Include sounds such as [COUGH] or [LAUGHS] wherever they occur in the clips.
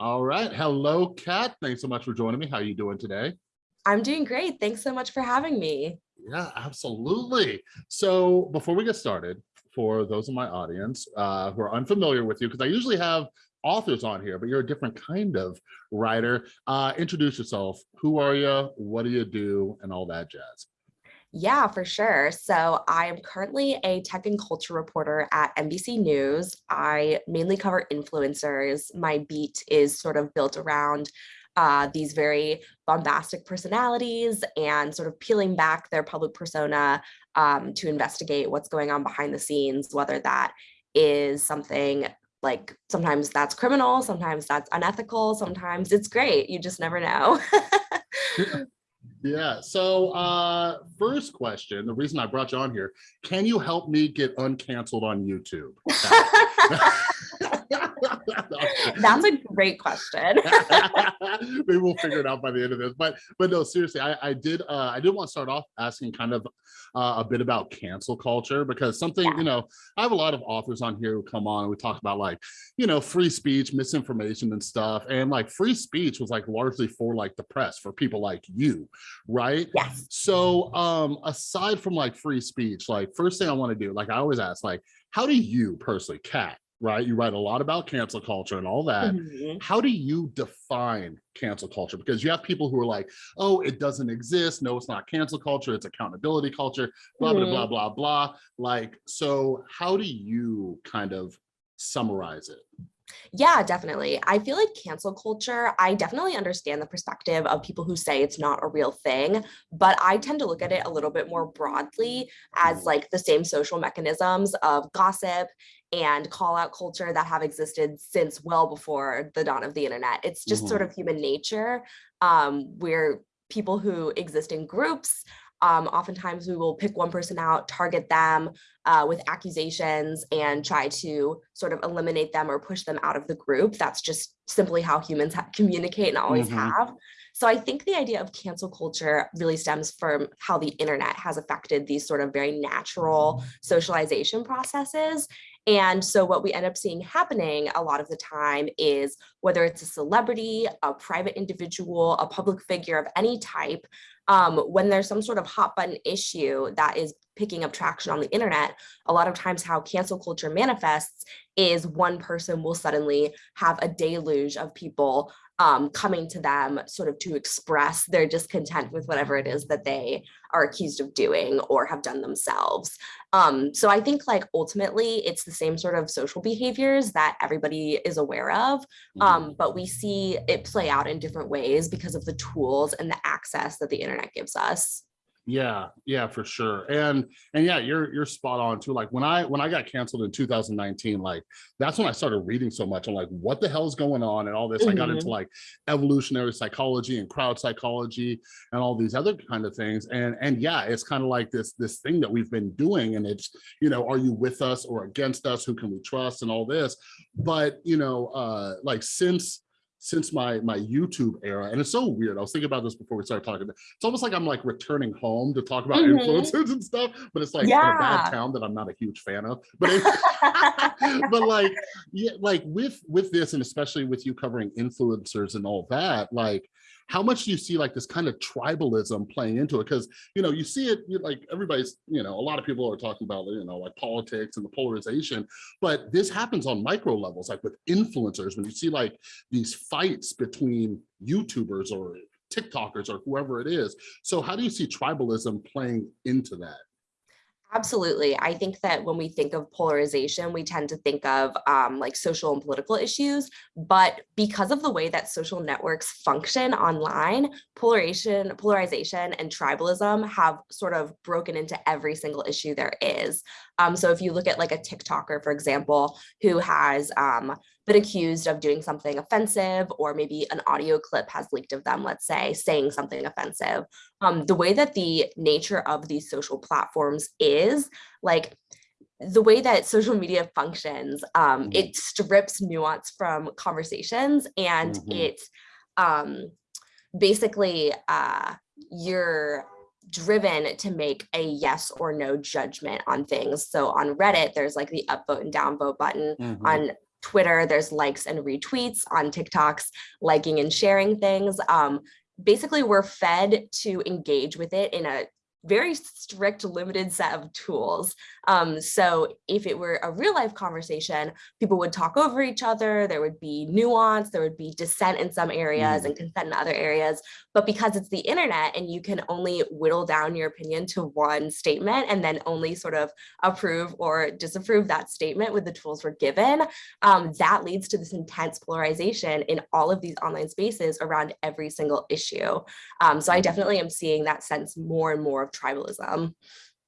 All right. Hello, Kat. Thanks so much for joining me. How are you doing today? I'm doing great. Thanks so much for having me. Yeah, absolutely. So before we get started, for those in my audience uh, who are unfamiliar with you, because I usually have authors on here, but you're a different kind of writer. Uh, introduce yourself. Who are you? What do you do? And all that jazz. Yeah, for sure. So I am currently a tech and culture reporter at NBC News. I mainly cover influencers. My beat is sort of built around uh, these very bombastic personalities and sort of peeling back their public persona um, to investigate what's going on behind the scenes, whether that is something like sometimes that's criminal, sometimes that's unethical, sometimes it's great. You just never know. [LAUGHS] Yeah. So uh, first question, the reason I brought you on here, can you help me get uncanceled on YouTube? [LAUGHS] [LAUGHS] [LAUGHS] That's a great question. [LAUGHS] Maybe we'll figure it out by the end of this. But but no, seriously, I, I did uh, I did want to start off asking kind of uh, a bit about cancel culture because something, yeah. you know, I have a lot of authors on here who come on and we talk about like, you know, free speech, misinformation and stuff. And like free speech was like largely for like the press, for people like you, right? Yes. So um aside from like free speech, like first thing I want to do, like I always ask, like, how do you personally, Kat, right? You write a lot about cancel culture and all that. Mm -hmm. How do you define cancel culture? Because you have people who are like, oh, it doesn't exist. No, it's not cancel culture. It's accountability culture, blah, mm -hmm. blah, blah, blah, blah. Like, so how do you kind of summarize it? Yeah, definitely. I feel like cancel culture, I definitely understand the perspective of people who say it's not a real thing, but I tend to look at it a little bit more broadly as mm. like the same social mechanisms of gossip and call out culture that have existed since well before the dawn of the internet. It's just mm -hmm. sort mm-hmm. of human nature um, where people who exist in groups um, oftentimes we will pick one person out, target them uh, with accusations and try to sort of eliminate them or push them out of the group. That's just simply how humans communicate and always mm -hmm. have. So I think the idea of cancel culture really stems from how the internet has affected these sort of very natural socialization processes. And so what we end up seeing happening a lot of the time is whether it's a celebrity, a private individual, a public figure of any type, um, when there's some sort of hot button issue that is picking up traction on the internet, a lot of times how cancel culture manifests is one person will suddenly have a deluge of people um, coming to them sort of to express their discontent with whatever it is that they are accused of doing or have done themselves. Um, so I think like ultimately it's the same sort of social behaviors that everybody is aware of, mm-hmm. um, but we see it play out in different ways because of the tools and the access that the internet gives us. Yeah, yeah, for sure. And and yeah, you're you're spot on too. Like when I when I got canceled in 2019, like that's when I started reading so much. I'm like, what the hell is going on and all this. Mm -hmm. I got into mm-hmm. like evolutionary psychology and crowd psychology and all these other kind of things. And and yeah, it's kind of like this this thing that we've been doing. And it's, you know, are you with us or against us? Who can we trust and all this? But you know, uh like since since my my YouTube era, and it's so weird. I was thinking about this before we started talking. It's almost like I'm like returning home to talk about mm -hmm. influencers and stuff, but it's like yeah. in a bad town that I'm not a huge fan of. [LAUGHS] But it, [LAUGHS] but like yeah, like with with this, and especially with you covering influencers and all that, like how much do you see like this kind of tribalism playing into it? Because, you know, you see it like everybody's, you know, a lot of people are talking about, you know, like politics and the polarization, but this happens on micro levels, like with influencers, when you see like these fights between YouTubers or TikTokers or whoever it is. So how do you see tribalism playing into that? Absolutely. I think that when we think of polarization, we tend to think of um, like social and political issues, but because of the way that social networks function online, polarization, polarization and tribalism have sort of broken into every single issue there is. Um, so if you look at like a TikToker, for example, who has um, been accused of doing something offensive, or maybe an audio clip has leaked of them, let's say, saying something offensive. Um, the way that the nature of these social platforms is, like, the way that social media functions, um, mm -hmm. it strips nuance from conversations and mm -hmm. it um, basically uh, you're driven to make a yes or no judgment on things. So on Reddit, there's like the upvote and downvote button. Mm -hmm. On Twitter, there's likes and retweets on TikToks, liking and sharing things. Um, basically, we're fed to engage with it in a very strict limited set of tools. Um, so if it were a real life conversation, people would talk over each other, there would be nuance, there would be dissent in some areas mm. and consent in other areas. But because it's the internet and you can only whittle down your opinion to one statement and then only sort of approve or disapprove that statement with the tools we're given, um, that leads to this intense polarization in all of these online spaces around every single issue. Um, so I mm. definitely am seeing that sense more and more of tribalism.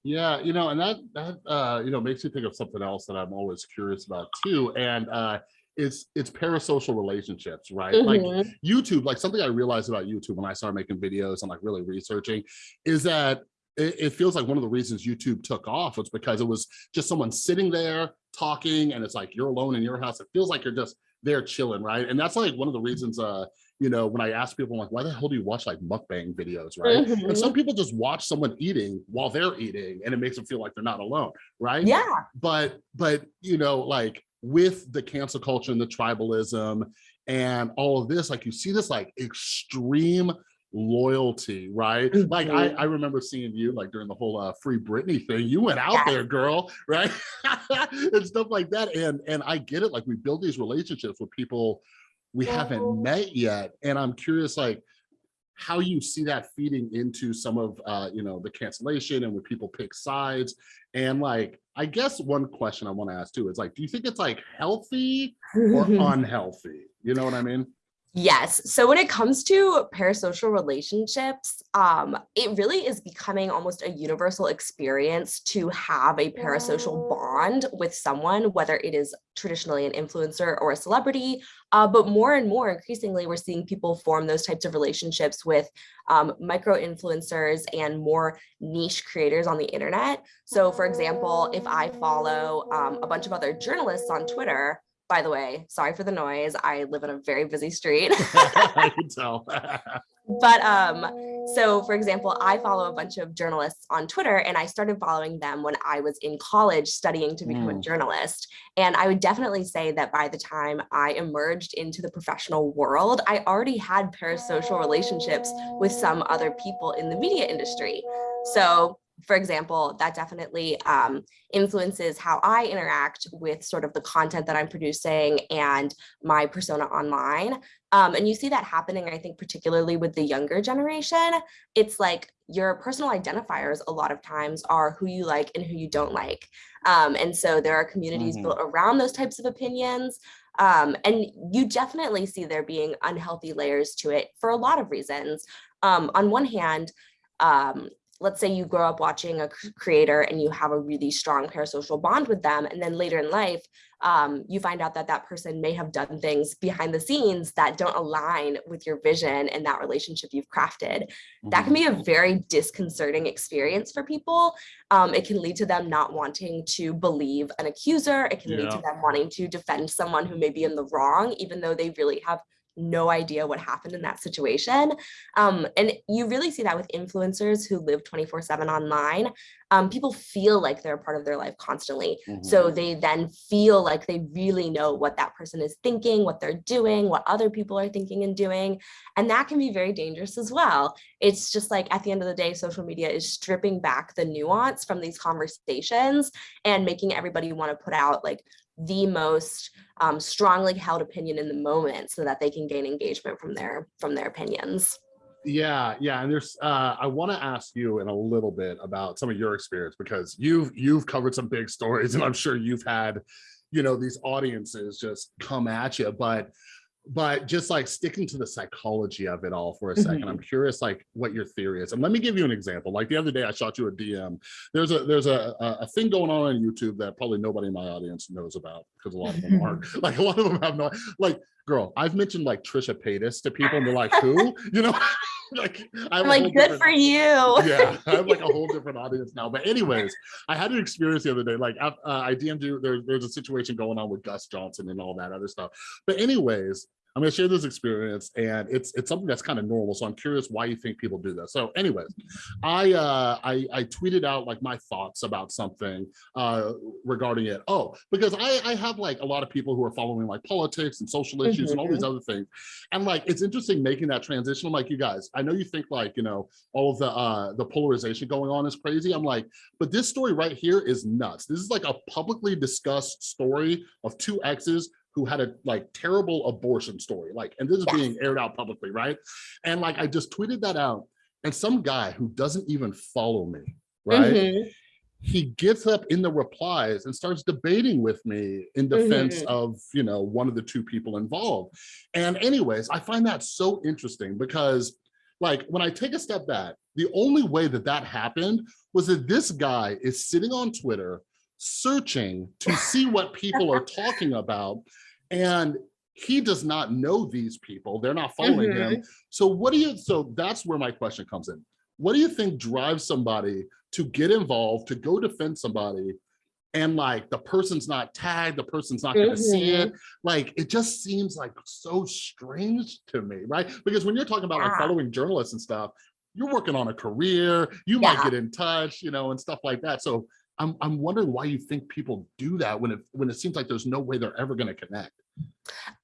Yeah, you know, and that that uh, you know makes me think of something else that I'm always curious about too, and uh, it's it's parasocial relationships, right? Mm -hmm. Like mm-hmm. YouTube, like something I realized about YouTube when I started making videos and like really researching, is that it, it feels like one of the reasons YouTube took off was because it was just someone sitting there talking, and it's like you're alone in your house. It feels like you're just there chilling, right? And that's like one of the reasons uh you know, when I ask people, I'm like, why the hell do you watch like mukbang videos, right? Mm -hmm. And some mm-hmm. people just watch someone eating while they're eating and it makes them feel like they're not alone, right? Yeah. But, but, you know, like with the cancel culture and the tribalism and all of this, like you see this like extreme loyalty, right? Mm -hmm. Like I, mm-hmm. I remember seeing you like during the whole uh, free Britney thing, you went out yeah. there, girl, right? [LAUGHS] and stuff like that. And, and I get it. Like we build these relationships with people we haven't met yet. And I'm curious, like, how you see that feeding into some of, uh, you know, the cancellation and when people pick sides. And like, I guess one question I want to ask too is like, do you think it's like healthy or [LAUGHS] unhealthy? You know what I mean? Yes. So when it comes to parasocial relationships, um, it really is becoming almost a universal experience to have a parasocial bond with someone, whether it is traditionally an influencer or a celebrity. Uh, but more and more increasingly, we're seeing people form those types of relationships with um, micro influencers and more niche creators on the internet. So for example, if I follow um, a bunch of other journalists on Twitter, by the way, sorry for the noise. I live in a very busy street. [LAUGHS] I can tell. [LAUGHS] but um, so for example, I follow a bunch of journalists on Twitter and I started following them when I was in college studying to become mm. a journalist. And I would definitely say that by the time I emerged into the professional world, I already had parasocial relationships with some other people in the media industry. So for example, that definitely um, influences how I interact with sort of the content that I'm producing and my persona online. Um, and you see that happening, I think, particularly with the younger generation. It's like your personal identifiers a lot of times are who you like and who you don't like. Um, and so there are communities mm -hmm. built around those types of opinions. Um, and you definitely see there being unhealthy layers to it for a lot of reasons. Um, on one hand, um, let's say you grow up watching a creator and you have a really strong parasocial bond with them and then later in life um, you find out that that person may have done things behind the scenes that don't align with your vision and that relationship you've crafted that can be a mm-hmm. very disconcerting experience for people um, it can lead to them not wanting to believe an accuser it can yeah. lead to them wanting to defend someone who may be in the wrong even though they really have no idea what happened in that situation. Um, and you really see that with influencers who live 24 seven online. Um, people feel like they're a part of their life constantly. Mm -hmm. So mm-hmm. they then feel like they really know what that person is thinking, what they're doing, what other people are thinking and doing. And that can be very dangerous as well. It's just like at the end of the day, social media is stripping back the nuance from these conversations and making everybody want to put out like the most um, strongly held opinion in the moment so that they can gain engagement from their from their opinions. Yeah, yeah, and there's uh, I want to ask you in a little bit about some of your experience because you've you've covered some big stories and I'm sure you've had, you know, these audiences just come at you, but but just like sticking to the psychology of it all for a 2nd mm -hmm. I'm curious like what your theory is. And let me give you an example. Like the other day I shot you a DM. There's a there's a a thing going on on YouTube that probably nobody in my audience knows about because a lot of them aren't. [LAUGHS] [LAUGHS] like a lot of them have no like girl, I've mentioned like Trisha Paytas to people and they're like, who? [LAUGHS] You know? like I'm like good for you. yeah, I have like a whole different audience now. But anyways, I had an experience the other day. Like uh, I DM'd you. There, there's a situation going on with Gus Johnson and all that other stuff. But anyways, I'm gonna share this experience and it's it's something that's kind of normal. So I'm curious why you think people do this. So anyways, I uh I, I tweeted out like my thoughts about something uh regarding it. Oh, because I, I have like a lot of people who are following like politics and social issues mm -hmm. and all these mm-hmm. other things. And like it's interesting making that transition. I'm like, you guys, I know you think like, you know, all of the uh the polarization going on is crazy. I'm like, but this story right here is nuts. This is like a publicly discussed story of two exes who had a like terrible abortion story like and this is yes. being aired out publicly right and like i just tweeted that out and some guy who doesn't even follow me right mm -hmm. he gets up in the replies and starts debating with me in defense mm -hmm. of you know one of the two people involved and anyways i find that so interesting because like when i take a step back the only way that that happened was that this guy is sitting on twitter searching to see what people are [LAUGHS] talking about and he does not know these people they're not following mm -hmm. him mm-hmm. so what do you so that's where my question comes in what do you think drives somebody to get involved to go defend somebody and like the person's not tagged the person's not going to mm -hmm. see it mm-hmm. like it just seems like so strange to me right because when you're talking about yeah. like following journalists and stuff you're working on a career you yeah. might get in touch you know and stuff like that so I'm, I'm wondering why you think people do that when it when it seems like there's no way they're ever going to connect.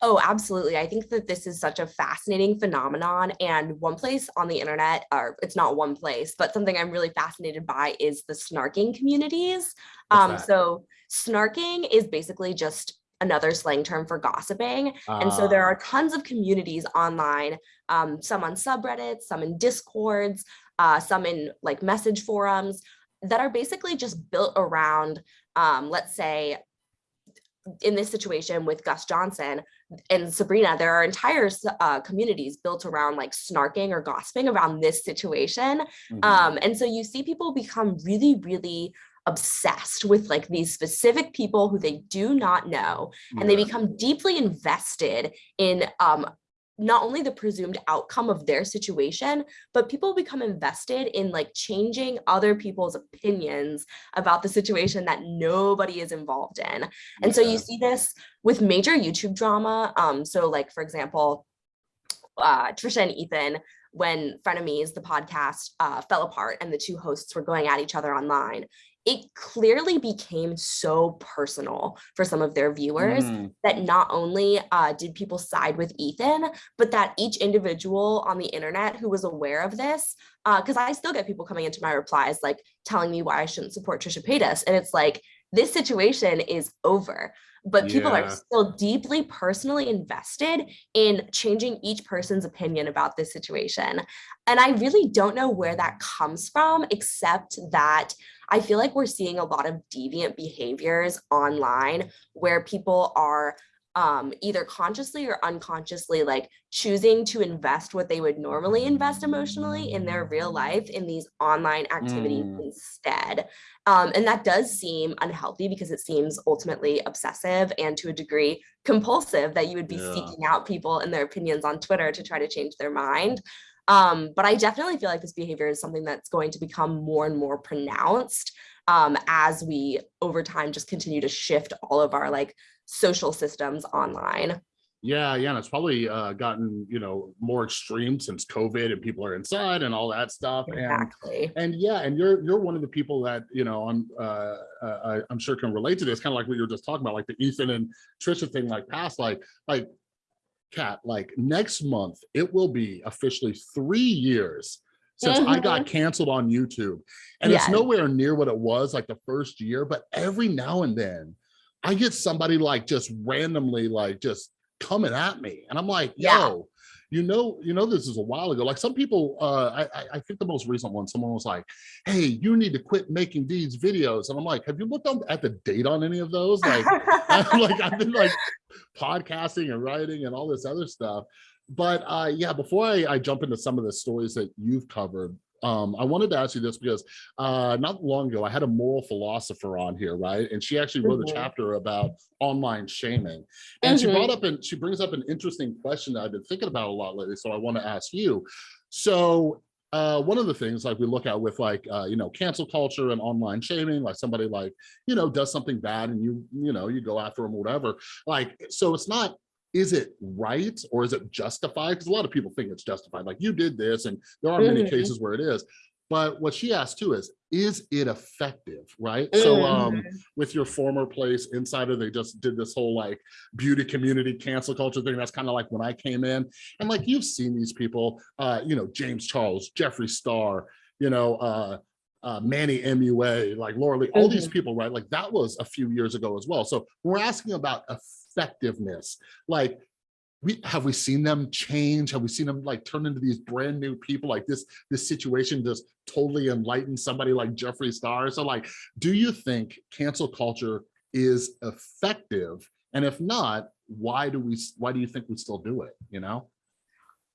Oh, absolutely. I think that this is such a fascinating phenomenon. And one place on the internet, or it's not one place, but something I'm really fascinated by is the snarking communities. Um, so snarking is basically just another slang term for gossiping. Uh, and so there are ah. tons of communities online, um, some on subreddits, some in discords, uh, some in like message forums that are basically just built around, um, let's say, in this situation with Gus Johnson and Sabrina, there are entire uh, communities built around like snarking or gossiping around this situation. Mm -hmm. um, and so you see people become really, really obsessed with like these specific people who they do not know and they become deeply invested in um, not only the presumed outcome of their situation, but people become invested in like changing other people's opinions about the situation that nobody is involved in. And so you see this with major YouTube drama. Um, so like, for example, uh, Trisha and Ethan, when Frenemies, the podcast, uh, fell apart and the two hosts were going at each other online, it clearly became so personal for some of their viewers mm. that not only uh, did people side with Ethan, but that each individual on the internet who was aware of this, because uh, I still get people coming into my replies like telling me why I shouldn't support Trisha Paytas. And it's like, this situation is over but people yeah. are still deeply personally invested in changing each person's opinion about this situation. And I really don't know where that comes from, except that I feel like we're seeing a lot of deviant behaviors online where people are um, either consciously or unconsciously like choosing to invest what they would normally invest emotionally in their real life in these online activities mm. instead. Um, and that does seem unhealthy because it seems ultimately obsessive and to a degree compulsive that you would be yeah. seeking out people and their opinions on Twitter to try to change their mind. Um, but I definitely feel like this behavior is something that's going to become more and more pronounced um, as we over time just continue to shift all of our like social systems online. Yeah, yeah, and it's probably uh, gotten you know more extreme since COVID and people are inside and all that stuff. Exactly. And, and yeah, and you're you're one of the people that you know I'm uh, uh, I'm sure can relate to this. Kind of like what you were just talking about, like the Ethan and Trisha thing, like past, like like Kat, like next month it will be officially three years since mm -hmm. I got mm-hmm. canceled on YouTube, and yes. it's nowhere near what it was like the first year. But every now and then, I get somebody like just randomly like just coming at me. And I'm like, yo, yeah. You know, you know, this is a while ago. Like some people, uh, I, I think the most recent one, someone was like, hey, you need to quit making these videos. And I'm like, have you looked at the date on any of those? Like, [LAUGHS] I'm like, I've been like podcasting and writing and all this other stuff. But uh, yeah, before I, I jump into some of the stories that you've covered, um, I wanted to ask you this because uh, not long ago, I had a moral philosopher on here, right? And she actually wrote mm -hmm. a mm-hmm. chapter about online shaming. And mm -hmm. she brought mm-hmm. up and she brings up an interesting question that I've been thinking about a lot lately. So I want to ask you. So uh, one of the things like we look at with like, uh, you know, cancel culture and online shaming, like somebody like, you know, does something bad and you, you know, you go after them or whatever. Like, so it's not is it right or is it justified? Because a lot of people think it's justified, like you did this, and there are many Mhm. cases where it is. But what she asked too is, is it effective, right? So um, Mhm. with your former place, Insider, they just did this whole like beauty community cancel culture thing. That's kind of like when I came in. And like you've seen these people, uh, you know, James Charles, Jeffree Star, you know, uh, uh, Manny MUA, like Laura Lee, all these people, right? Like that was a few years ago as well. So we're asking about effectiveness. Like, we have we seen them change? Have we seen them like turn into these brand new people? Like this, this situation just totally enlightened somebody like Jeffree Star. So like, do you think cancel culture is effective? And if not, why do we, why do you think we still do it? You know?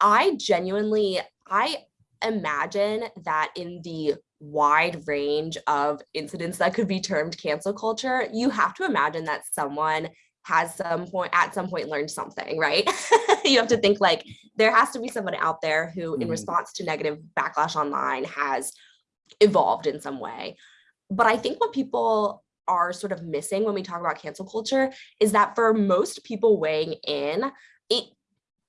I genuinely, I imagine that in the wide range of incidents that could be termed cancel culture, you have to imagine that someone has some point at some point learned something, right? [LAUGHS] you have to think like there has to be someone out there who in Mhm. response to negative backlash online has evolved in some way. But I think what people are sort of missing when we talk about cancel culture is that for most people weighing in, it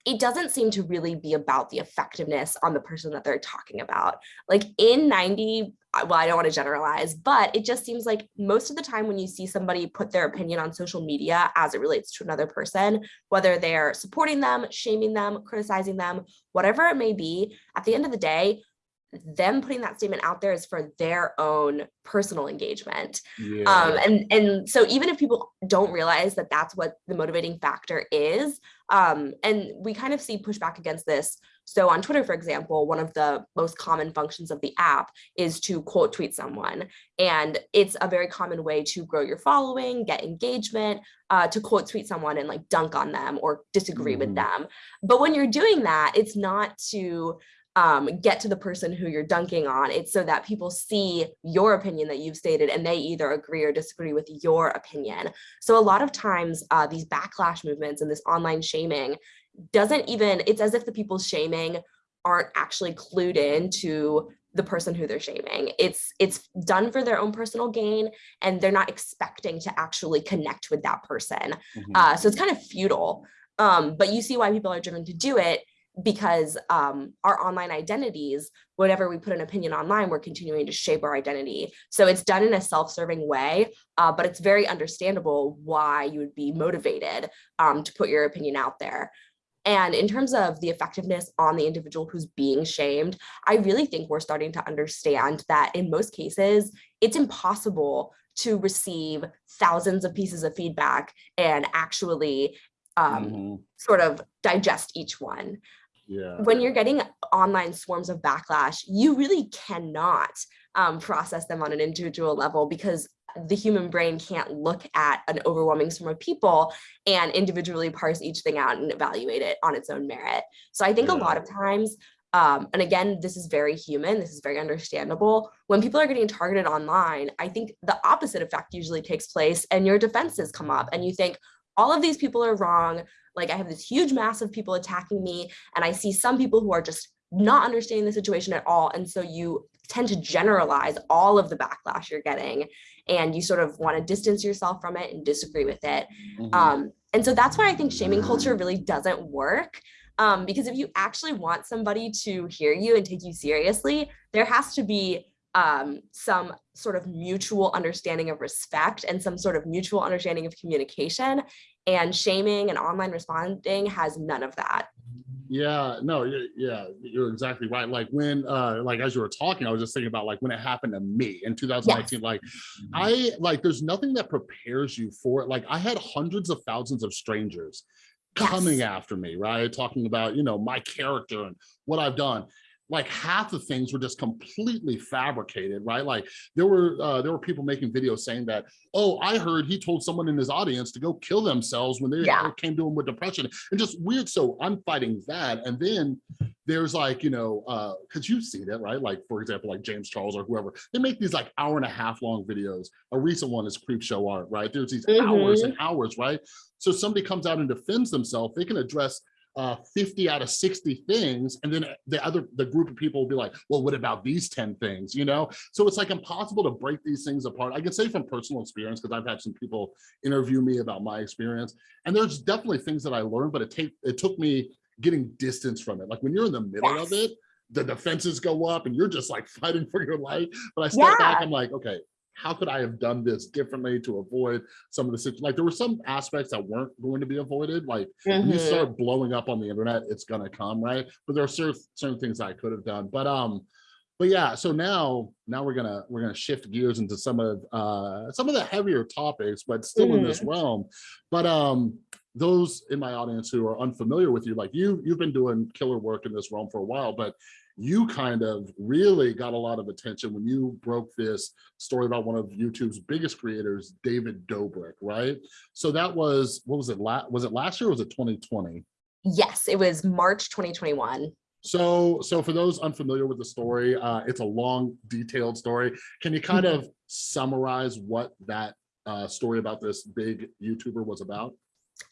it doesn't seem to really be about the effectiveness on the person that they're talking about. Like in 90, uh, well, I don't want to generalize, but it just seems like most of the time when you see somebody put their opinion on social media as it relates to another person, whether they're supporting them, shaming them, criticizing them, whatever it may be, at the end of the day, them putting that statement out there is for their own personal engagement Yeah. um and and so even if people don't realize that that's what the motivating factor is um and we kind of see pushback against this so on twitter for example one of the most common functions of the app is to quote tweet someone and it's a very common way to grow your following get engagement uh, to quote tweet someone and like dunk on them or disagree Mhm. with them but when you're doing that it's not to um, get to the person who you're dunking on. It's so that people see your opinion that you've stated and they either agree or disagree with your opinion. So a lot of times uh, these backlash movements and this online shaming doesn't even, it's as if the people shaming aren't actually clued in to the person who they're shaming. It's it's done for their own personal gain and they're not expecting to actually connect with that person. Mhm. Uh, so it's kind of futile. Um, but you see why people are driven to do it because um, our online identities, whenever we put an opinion online, we're continuing to shape our identity. So it's done in a self-serving way, uh, but it's very understandable why you would be motivated um, to put your opinion out there. And in terms of the effectiveness on the individual who's being shamed, I really think we're starting to understand that in most cases, it's impossible to receive thousands of pieces of feedback and actually um, Mhm. sort of digest each one. Yeah. When you're getting online swarms of backlash, you really cannot um, process them on an individual level because the human brain can't look at an overwhelming swarm of people and individually parse each thing out and evaluate it on its own merit. So I think a lot of times, um, and again, this is very human, this is very understandable. When people are getting targeted online, I think the opposite effect usually takes place and your defenses come up and you think, all of these people are wrong. Like I have this huge mass of people attacking me and I see some people who are just not understanding the situation at all. And so you tend to generalize all of the backlash you're getting and you sort of want to distance yourself from it and disagree with it. Mhm. Um, and so that's why I think shaming culture really doesn't work. Um, because if you actually want somebody to hear you and take you seriously, there has to be um, some sort of mutual understanding of respect and some sort of mutual understanding of communication. And shaming and online responding has none of that. Yeah, no, yeah, you're exactly right. Like when, uh, like as you were talking, I was just thinking about like when it happened to me in 2019. Like, I like there's nothing that prepares you for it. Like I had hundreds of thousands of strangers coming Yes. after me, right? Talking about, you know, my character and what I've done. Like half the things were just completely fabricated, right? Like there were uh, there were people making videos saying that, oh, I heard he told someone in his audience to go kill themselves when they Yeah. came to him with depression and just weird. So I'm fighting that, and then there's like you know uh because you see that right like for example like james charles or whoever they make these like hour and a half long videos a recent one is Creepshow Art right there's these hours and hours right so somebody comes out and defends themselves they can address uh, 50 out of 60 things. And then the other, the group of people will be like, well, what about these 10 things, you know? So it's like impossible to break these things apart. I can say from personal experience, because I've had some people interview me about my experience. And there's definitely things that I learned, but it take it took me getting distance from it. Like when you're in the middle Yes. of it, the defenses go up and you're just like fighting for your life. But I step back, I'm like, okay, how could I have done this differently to avoid some of the situations? Like there were some aspects that weren't going to be avoided. Like when you Mhm. start blowing up on the internet, it's gonna come, right? But there are certain certain things I could have done. But um, but yeah, so now now we're gonna we're gonna shift gears into some of uh some of the heavier topics, but still in this realm. But um, those in my audience who are unfamiliar with you, like you, you've been doing killer work in this realm for a while, but you kind of really got a lot of attention when you broke this story about one of YouTube's biggest creators, David Dobrik, right? So that was, what was it, was it last year or was it 2020? Yes, it was March 2021. So, so for those unfamiliar with the story, uh, it's a long, detailed story. Can you kind of summarize what that uh, story about this big YouTuber was about?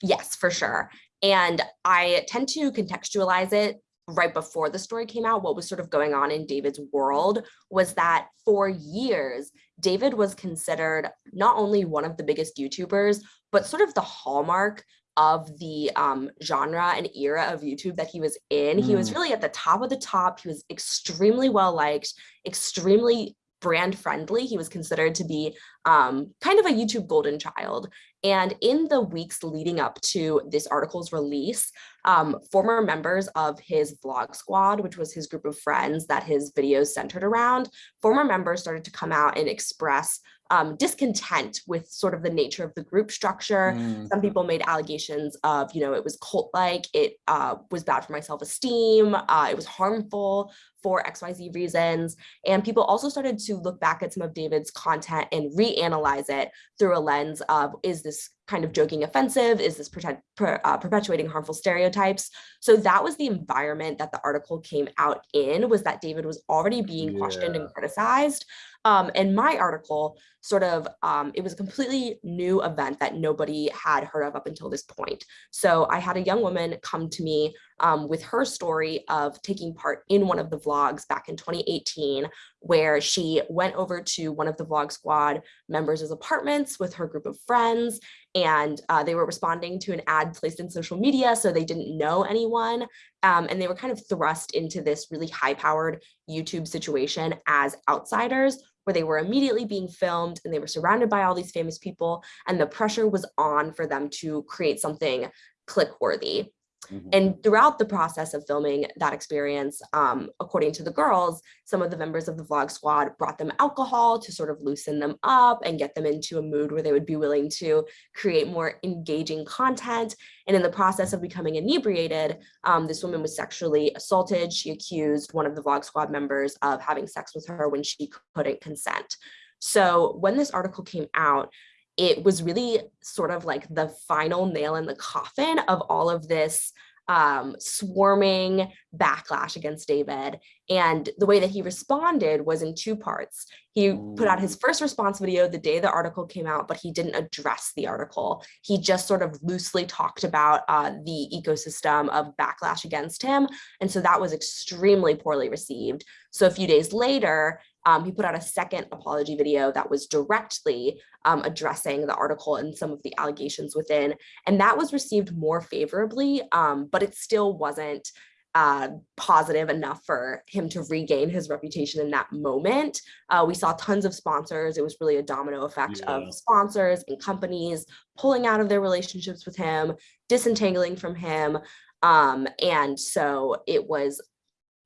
Yes, for sure. And I tend to contextualize it right before the story came out. What was sort of going on in David's world was that for years, David was considered not only one of the biggest YouTubers, but sort of the hallmark of the um, genre and era of YouTube that he was in. He was Mm. really at the top of the top. He was extremely well liked, extremely brand friendly. He was considered to be um, kind of a YouTube golden child. And in the weeks leading up to this article's release, um, former members of his vlog squad, which was his group of friends that his videos centered around, former members started to come out and express um, discontent with sort of the nature of the group structure. Mm, Some people made allegations of, you know, it was cult-like, it uh, was bad for my self-esteem, uh, it was harmful for XYZ reasons. And people also started to look back at some of David's content and reanalyze it through a lens of, is this is kind of joking offensive? Is this protect, per, uh, perpetuating harmful stereotypes? So that was the environment that the article came out in, was that David was already being questioned and criticized. Um, and my article sort of, um, it was a completely new event that nobody had heard of up until this point. So I had a young woman come to me um, with her story of taking part in one of the vlogs back in 2018, where she went over to one of the Vlog Squad members' apartments with her group of friends, and uh, they were responding to an ad placed in social media, so they didn't know anyone, um, and they were kind of thrust into this really high-powered YouTube situation as outsiders, where they were immediately being filmed and they were surrounded by all these famous people, and the pressure was on for them to create something click-worthy. Mhm. And throughout the process of filming that experience, um, according to the girls, some of the members of the vlog squad brought them alcohol to sort of loosen them up and get them into a mood where they would be willing to create more engaging content. And in the process of becoming inebriated, um, this woman was sexually assaulted. She accused one of the vlog squad members of having sex with her when she couldn't consent. So when this article came out, it was really sort of like the final nail in the coffin of all of this um, swarming backlash against David. And the way that he responded was in two parts. He put out his first response video the day the article came out, but he didn't address the article. He just sort of loosely talked about uh, the ecosystem of backlash against him. And so that was extremely poorly received. So a few days later, um, he put out a second apology video that was directly um, addressing the article and some of the allegations within. And that was received more favorably, um, but it still wasn't uh, positive enough for him to regain his reputation in that moment. Uh, we saw tons of sponsors. It was really a domino effect Yeah. of sponsors and companies pulling out of their relationships with him, disentangling from him. Um, and so it was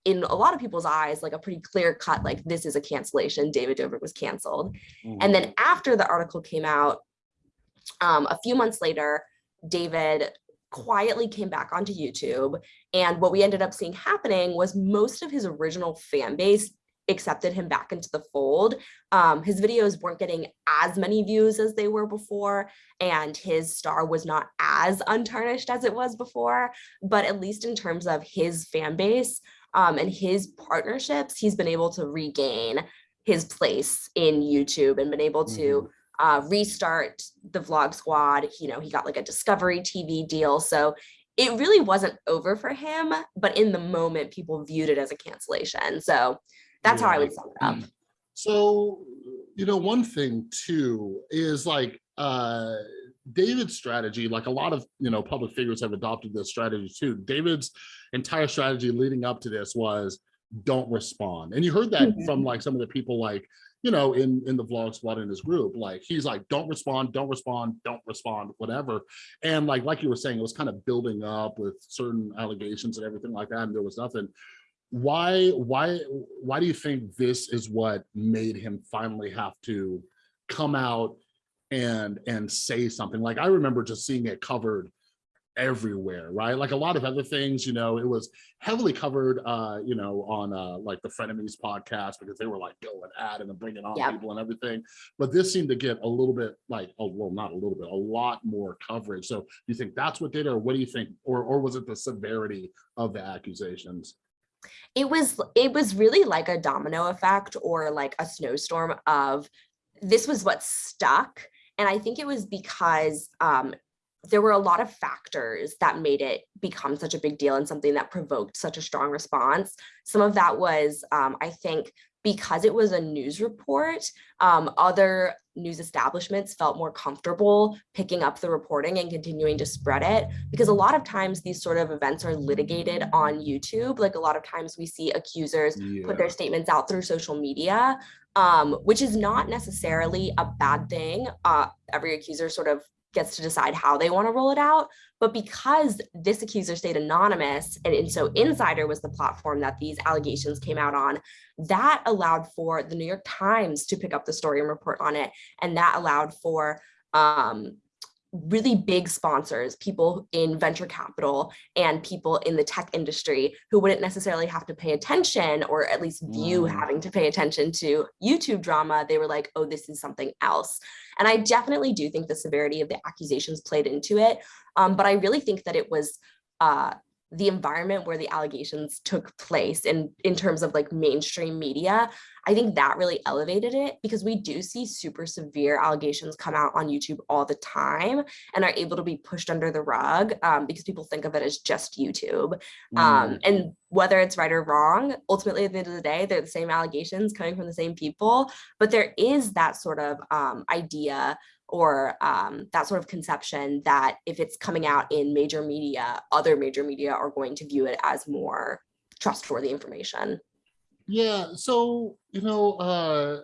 in a lot of people's eyes, like a pretty clear cut, like this is a cancellation. David Dobrik was canceled. And then after the article came out, um, a few months later, David quietly came back onto YouTube. And what we ended up seeing happening was most of his original fan base accepted him back into the fold. Um, his videos weren't getting as many views as they were before, and his star was not as untarnished as it was before. But at least in terms of his fan base um, and his partnerships, he's been able to regain his place in YouTube and been able to uh, restart the vlog squad. You know, he got like a Discovery TV deal. So it really wasn't over for him, but in the moment, people viewed it as a cancellation. So that's how I would sum it up. So, you know, one thing too is like uh David's strategy, like a lot of you know public figures have adopted this strategy too. David's entire strategy leading up to this was don't respond. And you heard that Mhm. from like some of the people like, you know, in in the vlog squad in his group, like he's like, don't respond, don't respond, don't respond, whatever. And like like you were saying, it was kind of building up with certain allegations and everything like that, and there was nothing why why why do you think this is what made him finally have to come out and and say something. Like i remember just seeing it covered everywhere right? Like a lot of other things you know it was heavily covered uh you know on uh like the frenemies podcast because they were like going at it and bringing on Yep. people and everything. But this seemed to get a little bit like oh well not a little bit a lot more coverage. So do you think that's what did it or what do you think or or was it the severity of the accusations? It was it was really like a domino effect or like a snowstorm of this was what stuck and i think it was because um there were a lot of factors that made it become such a big deal and something that provoked such a strong response. Some of that was um, i think because it was a news report um, other news establishments felt more comfortable picking up the reporting and continuing to spread it because a lot of times these sort of events are litigated on YouTube. Like a lot of times we see accusers yeah put their statements out through social media, um, which is not necessarily a bad thing. Uh, every accuser sort of gets to decide how they want to roll it out. But because this accuser stayed anonymous, and, and so Insider was the platform that these allegations came out on, that allowed for the New York Times to pick up the story and report on it. And that allowed for um, really big sponsors, people in venture capital and people in the tech industry who wouldn't necessarily have to pay attention or at least view Mm. having to pay attention to YouTube drama. They were like, oh, this is something else. And I definitely do think the severity of the accusations played into it. Um, but I really think that it was uh, the environment where the allegations took place in, in terms of like mainstream media. I think that really elevated it because we do see super severe allegations come out on YouTube all the time and are able to be pushed under the rug um, because people think of it as just YouTube. Um, Mm. and whether it's right or wrong, ultimately at the end of the day, they're the same allegations coming from the same people. But there is that sort of um, idea or um, that sort of conception that if it's coming out in major media, other major media are going to view it as more trustworthy information. Yeah, so, you know, uh,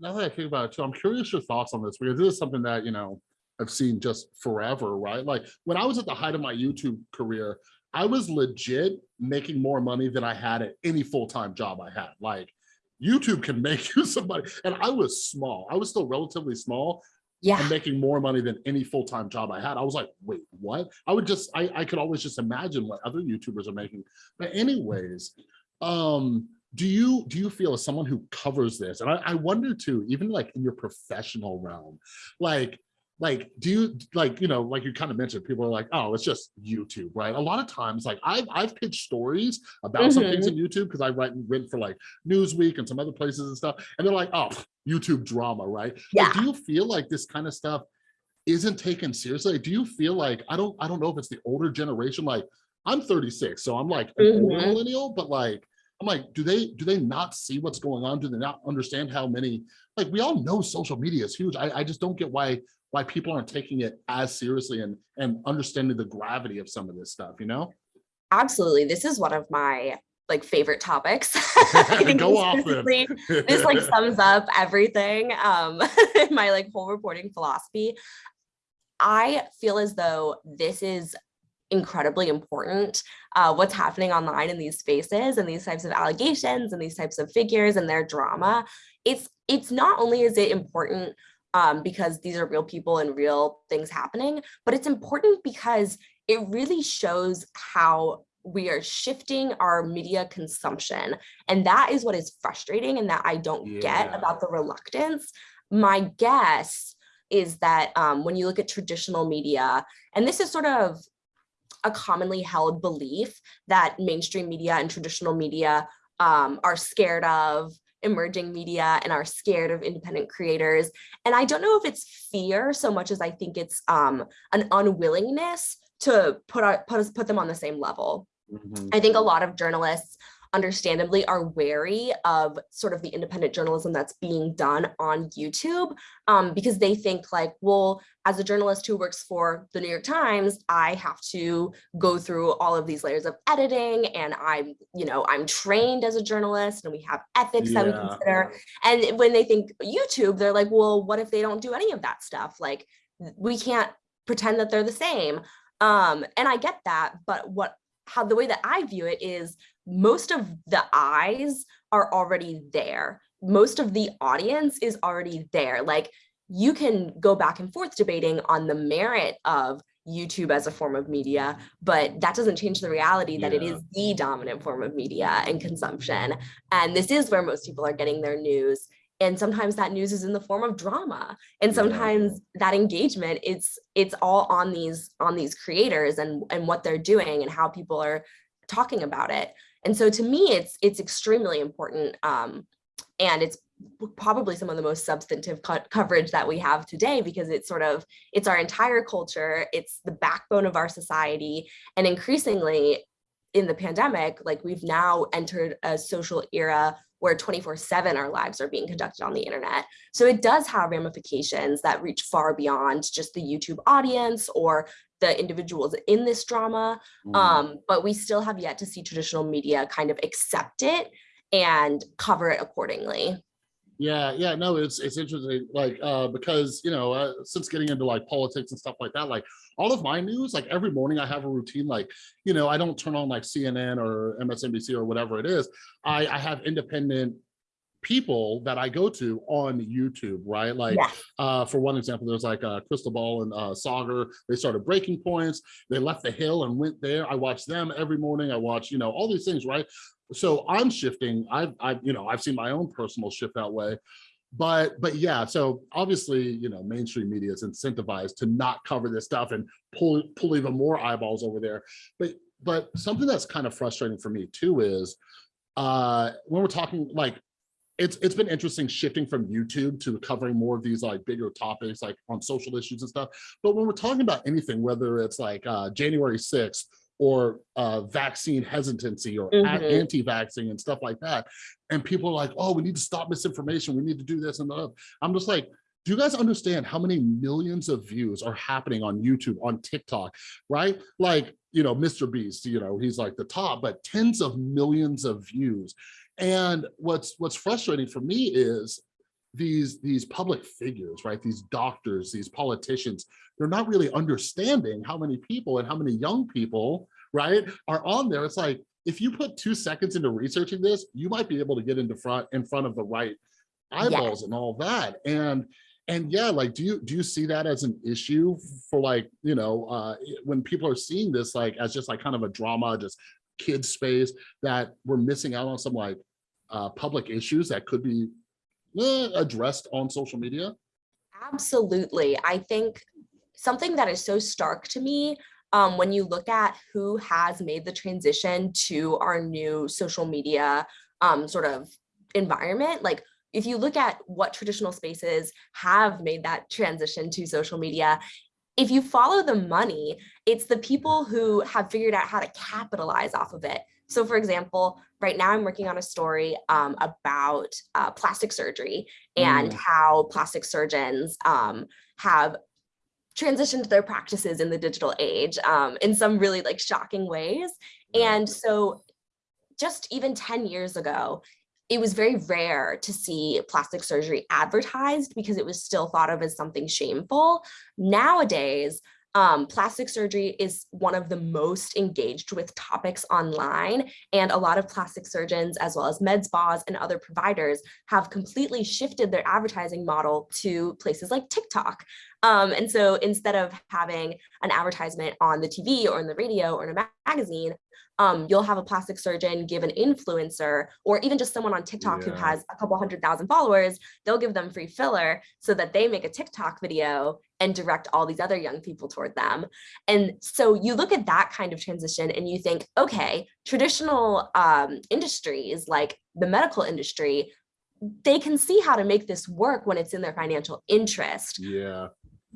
now that I think about it too, I'm curious your thoughts on this because this is something that, you know, I've seen just forever, right? Like when I was at the height of my YouTube career, I was legit making more money than I had at any full-time job I had. Like YouTube can [LAUGHS] make you somebody, and I was small. I was still relatively small, Yeah. and making more money than any full-time job I had. I was like, wait, what? I would just, I, I could always just imagine what other YouTubers are making. But anyways, um, do you do you feel as someone who covers this? And I, I wonder too, even like in your professional realm, like like do you like you know like you kind of mentioned people are like oh it's just youtube right? A lot of times like i've i've pitched stories about some things in youtube because i write and written for like newsweek and some other places and stuff and they're like oh youtube drama right? Like, Yeah. do you feel like this kind of stuff isn't taken seriously? Do you feel like i don't i don't know if it's the older generation like i'm 36 so i'm like older Mhm. millennial but like i'm like do they do they not see what's going on? Do they not understand how many like we all know social media is huge. I, I just don't get why why people aren't taking it as seriously and and understanding the gravity of some of this stuff you know Absolutely. This is one of my like favorite topics. [LAUGHS] [LAUGHS] I think Go off this like [LAUGHS] sums up everything um my like whole reporting philosophy i feel as though this is incredibly important uh, what's happening online in these spaces and these types of allegations and these types of figures and their drama it's it's not only is it important um, because these are real people and real things happening but it's important because it really shows how we are shifting our media consumption and that is what is frustrating and that I don't get about the reluctance. My guess is that um, when you look at traditional media, and this is sort of a commonly held belief that mainstream media and traditional media um, are scared of emerging media and are scared of independent creators. And I don't know if it's fear so much as I think it's um, an unwillingness to put our, put us put them on the same level. Mhm. I think a lot of journalists understandably are wary of sort of the independent journalism that's being done on YouTube um, because they think like, well, as a journalist who works for the New York Times, I have to go through all of these layers of editing and I'm, you know, I'm trained as a journalist and we have ethics that we consider. And when they think YouTube, they're like, well, what if they don't do any of that stuff? Like we can't pretend that they're the same. Um, and I get that, but what how the way that I view it is most of the eyes are already there. Most of the audience is already there. Like you can go back and forth debating on the merit of YouTube as a form of media, but that doesn't change the reality that it Yeah. is the dominant form of media and consumption. And this is where most people are getting their news. And sometimes that news is in the form of drama. And Yeah. sometimes that engagement, it's it's all on these on these creators and, and what they're doing and how people are talking about it. And so to me, it's it's extremely important. Um, and it's probably some of the most substantive co- coverage that we have today because it's sort of it's our entire culture it's the backbone of our society and increasingly in the pandemic like we've now entered a social era where 24 7 our lives are being conducted on the internet so it does have ramifications that reach far beyond just the youtube audience or the individuals in this drama Mhm. um, but we still have yet to see traditional media kind of accept it and cover it accordingly Yeah, yeah, no, it's it's interesting, like uh, because you know, uh, since getting into like politics and stuff like that, like all of my news, like every morning I have a routine, like you know, I don't turn on like CNN or MSNBC or whatever it is. I I have independent people that I go to on YouTube, right? Like Yeah. uh, for one example, there's like uh, Krystal Ball and uh, Saagar. They started breaking points. They left the hill and went there. I watch them every morning. I watch, you know, all these things, right? So I'm shifting. I've, I've, you know, I've seen my own personal shift that way. But, but yeah, so obviously, you know, mainstream media is incentivized to not cover this stuff and pull, pull even more eyeballs over there. But, but something that's kind of frustrating for me too is uh, when we're talking like it's it's been interesting shifting from YouTube to covering more of these like bigger topics like on social issues and stuff. But when we're talking about anything, whether it's like uh, January 6th or uh, vaccine hesitancy or a- Mhm. anti-vaxxing and stuff like that, and people are like, oh, we need to stop misinformation. We need to do this and that. I'm just like, do you guys understand how many millions of views are happening on YouTube, on TikTok, right? Like, you know, Mr. Beast, you know, he's like the top, but tens of millions of views. And what's what's frustrating for me is these these public figures, right? These doctors, these politicians, they're not really understanding how many people and how many young people, right, are on there. It's like if you put two seconds into researching this, you might be able to get into front in front of the right eyeballs and all that. And and yeah, like do you do you see that as an issue for like, you know, uh when people are seeing this like as just like kind of a drama, just kids space that we're missing out on some like uh public issues that could be eh, addressed on social media? Absolutely. I think something that is so stark to me um, when you look at who has made the transition to our new social media um, sort of environment, like if you look at what traditional spaces have made that transition to social media, if you follow the money, it's the people who have figured out how to capitalize off of it. So for example, right now I'm working on a story um, about uh, plastic surgery and Mm. how plastic surgeons um, have transitioned their practices in the digital age um, in some really like shocking ways. And so just even 10 years ago, it was very rare to see plastic surgery advertised because it was still thought of as something shameful. Nowadays, um, plastic surgery is one of the most engaged with topics online. And a lot of plastic surgeons, as well as med spas and other providers, have completely shifted their advertising model to places like TikTok. Um, and so instead of having an advertisement on the TV or in the radio or in a ma- magazine, um, you'll have a plastic surgeon give an influencer or even just someone on TikTok who has a couple hundred thousand followers, they'll give them free filler so that they make a TikTok video and direct all these other young people toward them. And so you look at that kind of transition and you think, okay, traditional um, industries like the medical industry, they can see how to make this work when it's in their financial interest. Yeah.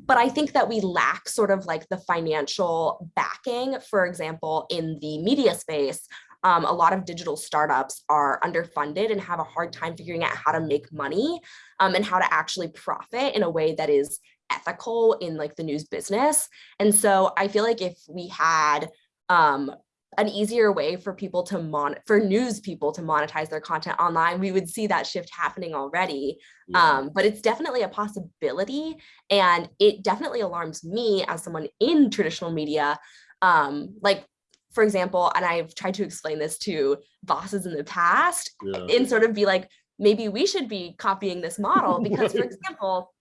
but I think that we lack sort of like the financial backing, for example, in the media space, um, a lot of digital startups are underfunded and have a hard time figuring out how to make money um, and how to actually profit in a way that is ethical in like the news business. And so I feel like if we had um, an easier way for people to mon for news people to monetize their content online, we would see that shift happening already. Yeah. Um, but it's definitely a possibility. And it definitely alarms me as someone in traditional media. Um, like, for example, and I've tried to explain this to bosses in the past yeah. and sort of be like, maybe we should be copying this model because, for [LAUGHS] example,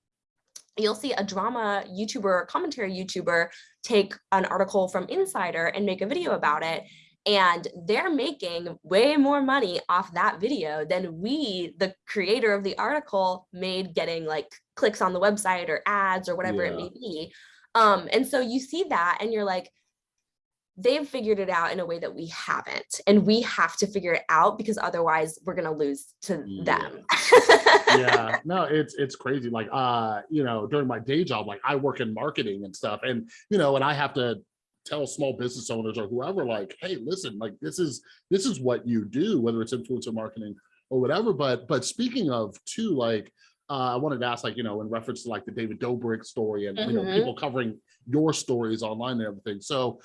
you'll see a drama YouTuber or commentary YouTuber take an article from Insider and make a video about it. And they're making way more money off that video than we, the creator of the article, made getting like clicks on the website or ads or whatever yeah. it may be. Um, and so you see that and you're like, they've figured it out in a way that we haven't and we have to figure it out because otherwise we're going to lose to yeah. them yeah [LAUGHS] no it's it's crazy like uh you know during my day job like i work in marketing and stuff and you know and i have to tell small business owners or whoever like hey listen like this is this is what you do whether it's influencer marketing or whatever but but speaking of too like uh, I wanted to ask, like, you know, in reference to like the David Dobrik story and, mm -hmm. you know, mm-hmm. people covering your stories online and everything. So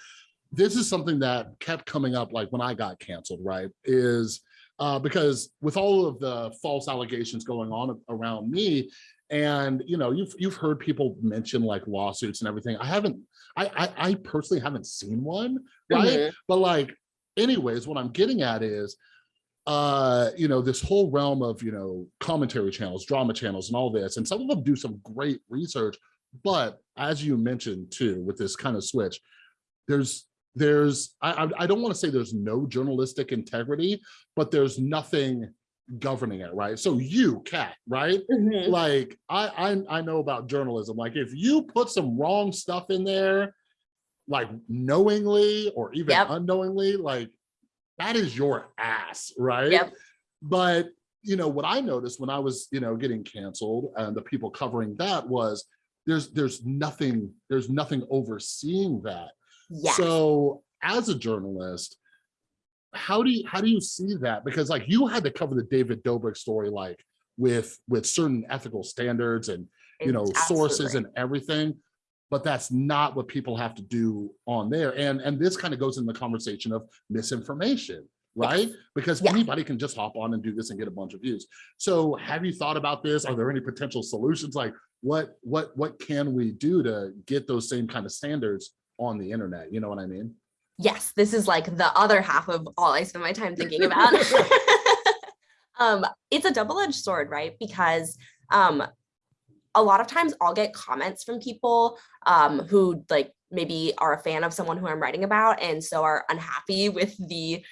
this is something that kept coming up like when I got canceled, right? Is uh, because with all of the false allegations going on around me, and you know, you've you've heard people mention like lawsuits and everything. I haven't, I I, I personally haven't seen one, right? Mm -hmm. But like, anyways, what I'm getting at is, uh, you know, this whole realm of you know commentary channels, drama channels, and all this, and some of them do some great research. But as you mentioned too, with this kind of switch, there's there's I, I don't want to say there's no journalistic integrity, but there's nothing governing it, right? So you, Kat, right? Mm -hmm. Like I, I I know about journalism. Like if you put some wrong stuff in there, like knowingly or even yep. unknowingly, like that is your ass, right? Yep. But you know what I noticed when I was, you know, getting canceled and the people covering that was there's there's nothing there's nothing overseeing that Yes. So as a journalist, how do you how do you see that? Because like you had to cover the David Dobrik story like with with certain ethical standards and you know Absolutely. sources and everything but that's not what people have to do on there and and this kind of goes in the conversation of misinformation right yes. because yeah. anybody can just hop on and do this and get a bunch of views so have you thought about this are there any potential solutions like what what what can we do to get those same kind of standards on the internet. You know what I mean? Yes, this is like the other half of all I spend my time thinking about. [LAUGHS] [LAUGHS] um, it's a double-edged sword, right? Because um, a lot of times I'll get comments from people um, who like maybe are a fan of someone who I'm writing about and so are unhappy with the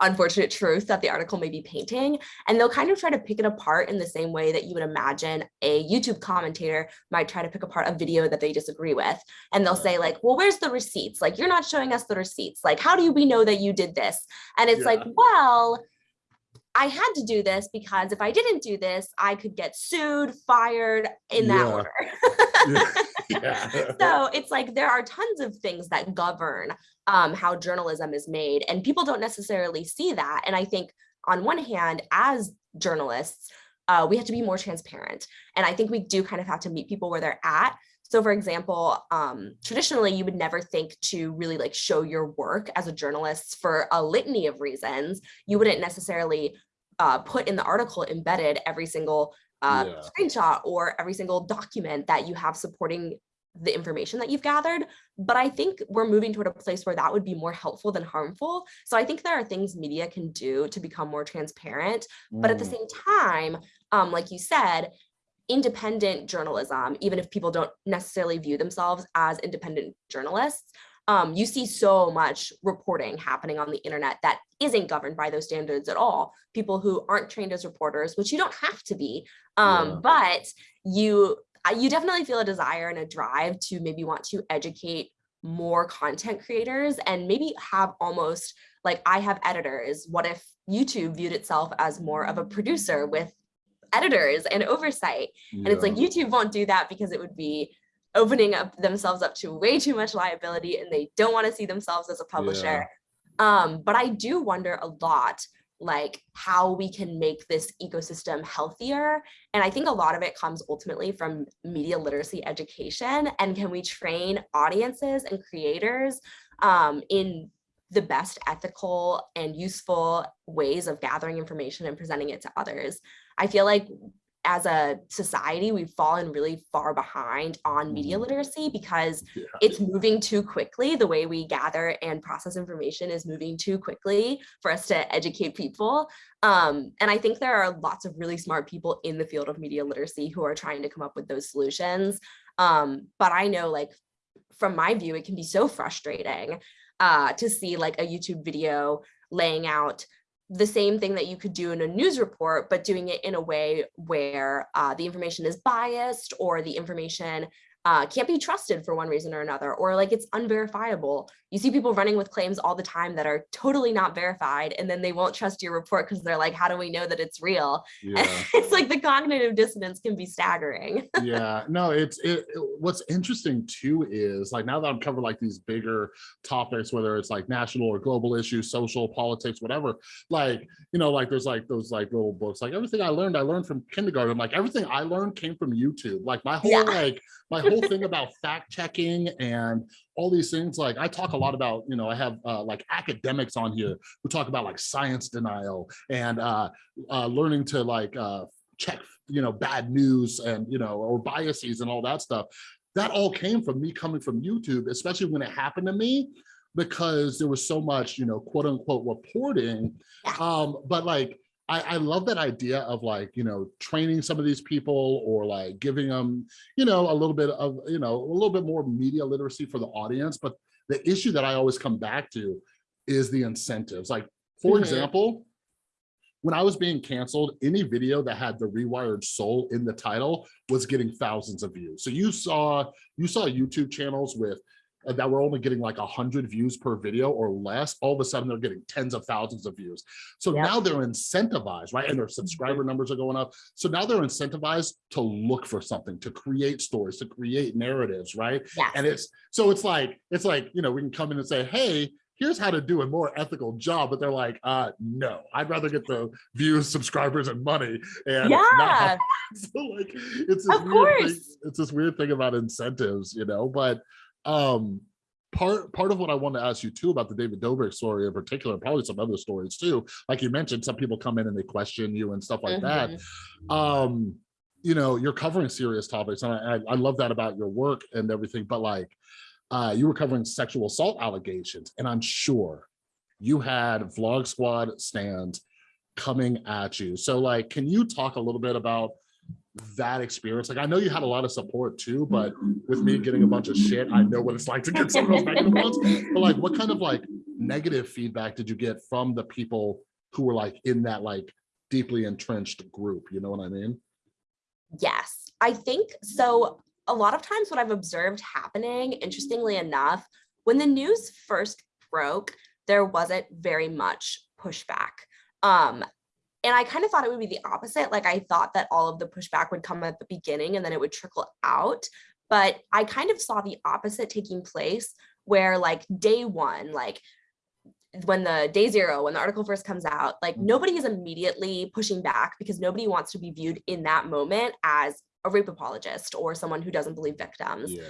unfortunate truth that the article may be painting. And they'll kind of try to pick it apart in the same way that you would imagine a YouTube commentator might try to pick apart a video that they disagree with. And they'll say like, well, where's the receipts? Like, you're not showing us the receipts. Like, how do we know that you did this? And it's yeah. like, well, I had to do this because if I didn't do this, I could get sued, fired in that yeah. order. [LAUGHS] yeah. [LAUGHS] So it's like there are tons of things that govern um, how journalism is made and people don't necessarily see that. And I think on one hand, as journalists, uh, we have to be more transparent. And I think we do kind of have to meet people where they're at. So for example, um, traditionally, you would never think to really like show your work as a journalist for a litany of reasons. You wouldn't necessarily uh, put in the article embedded every single uh, yeah. screenshot or every single document that you have supporting the information that you've gathered. But I think we're moving toward a place where that would be more helpful than harmful. So I think there are things media can do to become more transparent. Mm. But at the mm. same time, um, like you said, independent journalism, even if people don't necessarily view themselves as independent journalists, um, you see so much reporting happening on the internet that isn't governed by those standards at all. People who aren't trained as reporters, which you don't have to be, um, yeah. but you you definitely feel a desire and a drive to maybe want to educate more content creators and maybe have almost like I have editors. What if YouTube viewed itself as more of a producer with editors and oversight? Yeah. And it's like YouTube won't do that because it would be opening up themselves up to way too much liability and they don't want to see themselves as a publisher. Um, but I do wonder a lot like how we can make this ecosystem healthier. And I think a lot of it comes ultimately from media literacy education. And can we train audiences and creators um, in the best ethical and useful ways of gathering information and presenting it to others? I feel like as a society, we've fallen really far behind on media Mhm. literacy because Yeah. it's moving too quickly. The way we gather and process information is moving too quickly for us to educate people. Um, and I think there are lots of really smart people in the field of media literacy who are trying to come up with those solutions. Um, but I know like from my view, it can be so frustrating uh, to see like a YouTube video laying out the same thing that you could do in a news report, but doing it in a way where uh, the information is biased or the information uh, can't be trusted for one reason or another, or like it's unverifiable. You see people running with claims all the time that are totally not verified, and then they won't trust your report because they're like, how do we know that it's real? Yeah. [LAUGHS] it's like the cognitive dissonance can be staggering. [LAUGHS] yeah no it's it, it- what's interesting too is like now that i'm covering like these bigger topics whether it's like national or global issues social politics whatever like you know like there's like those like little books like everything i learned i learned from kindergarten like everything i learned came from youtube like my whole Yeah. like my whole thing about fact checking and all these things like i talk a lot about you know i have uh, like academics on here who talk about like science denial and uh, uh learning to like uh check you know bad news and you know or biases and all that stuff. That all came from me coming from youtube especially when it happened to me because there was so much you know quote unquote reporting. Um but like I, I love that idea of like you know training some of these people or like giving them you know a little bit of you know a little bit more media literacy for the audience but the issue that i always come back to is the incentives like for Mhm. example when I was being canceled, any video that had the rewired soul in the title was getting thousands of views. So you saw you saw YouTube channels with uh, that were only getting like a hundred views per video or less. All of a sudden, they're getting tens of thousands of views. So Yep. now they're incentivized, right? And their subscriber numbers are going up. So now they're incentivized to look for something, to create stories, to create narratives, right? Yes. and it's so it's like it's like you know we can come in and say hey here's how to do a more ethical job but they're like uh no i'd rather get the views subscribers and money and not yeah. [LAUGHS] so like it's this Of weird thing, course. it's this weird thing about incentives you know but um part part of what i want to ask you too about the david dobrik story in particular and probably some other stories too like you mentioned some people come in and they question you and stuff like that Mhm. um you know you're covering serious topics and I, I I love that about your work and everything but like uh you were covering sexual assault allegations and i'm sure you had vlog squad stands coming at you so like can you talk a little bit about that experience. Like i know you had a lot of support too but with me getting a bunch of shit i know what it's like to get [LAUGHS] some of those negative ones but like what kind of like negative feedback did you get from the people who were like in that like deeply entrenched group? You know what i mean? Yes, I think so. A lot of times, what I've observed happening, interestingly enough, when the news first broke, there wasn't very much pushback. Um, and I kind of thought it would be the opposite. Like, I thought that all of the pushback would come at the beginning and then it would trickle out. But I kind of saw the opposite taking place where, like, day one, like, when the day zero, when the article first comes out, like Mm. nobody is immediately pushing back because nobody wants to be viewed in that moment as a rape apologist or someone who doesn't believe victims. yeah